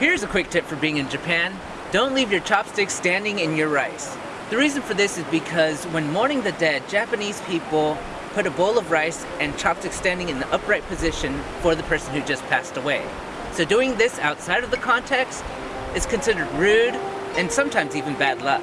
Here's a quick tip for being in Japan. Don't leave your chopsticks standing in your rice. The reason for this is because when mourning the dead, Japanese people put a bowl of rice and chopsticks standing in the upright position for the person who just passed away. So doing this outside of the context is considered rude and sometimes even bad luck.